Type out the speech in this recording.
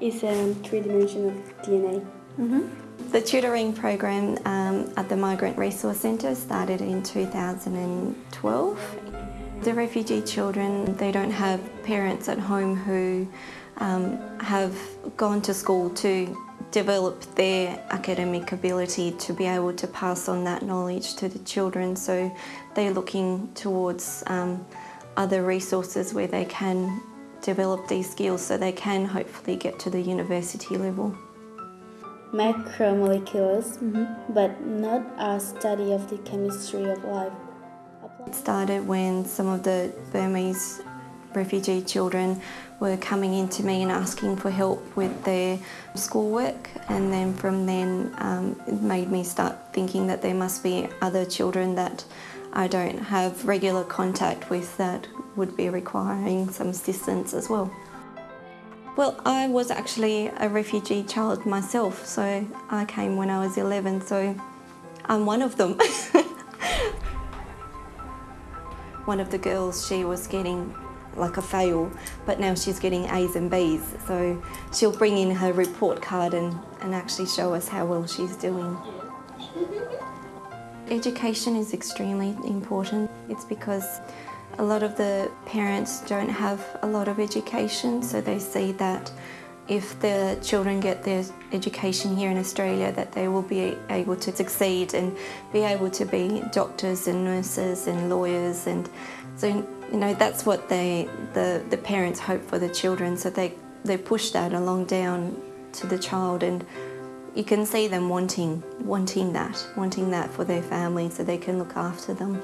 is um, three-dimensional DNA. The tutoring program um, at the Migrant Resource Centre started in 2012. The refugee children, they don't have parents at home who um, have gone to school to develop their academic ability to be able to pass on that knowledge to the children. So they're looking towards um, other resources where they can develop these skills so they can hopefully get to the university level. Macromolecules, but not a study of the chemistry of life. It started when some of the Burmese refugee children were coming in to me and asking for help with their schoolwork and then from then um, it made me start thinking that there must be other children that I don't have regular contact with that would be requiring some assistance as well. Well, I was actually a refugee child myself, so I came when I was 11, so I'm one of them. one of the girls, she was getting like a fail, but now she's getting A's and B's. So she'll bring in her report card and, and actually show us how well she's doing. Education is extremely important. It's because a lot of the parents don't have a lot of education, so they see that if the children get their education here in Australia that they will be able to succeed and be able to be doctors and nurses and lawyers and so you know that's what they the, the parents hope for the children so they, they push that along down to the child and you can see them wanting wanting that wanting that for their family so they can look after them.